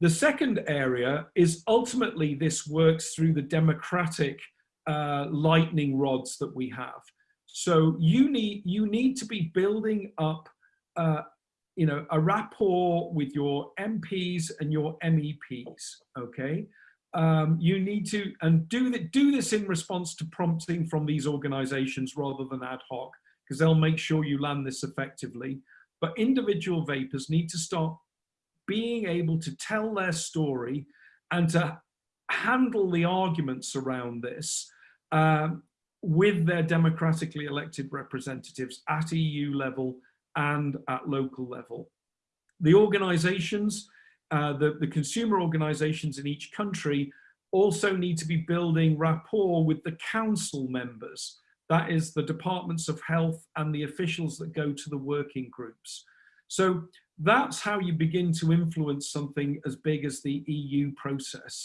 The second area is ultimately this works through the democratic uh, lightning rods that we have. So you need, you need to be building up uh, you know, a rapport with your MPs and your MEPs, okay? Um, you need to, and do, the, do this in response to prompting from these organizations rather than ad hoc, because they'll make sure you land this effectively. But individual vapors need to start being able to tell their story and to handle the arguments around this um, with their democratically elected representatives at EU level and at local level. The organizations, uh, the, the consumer organizations in each country also need to be building rapport with the council members. That is the departments of health and the officials that go to the working groups. So that's how you begin to influence something as big as the EU process.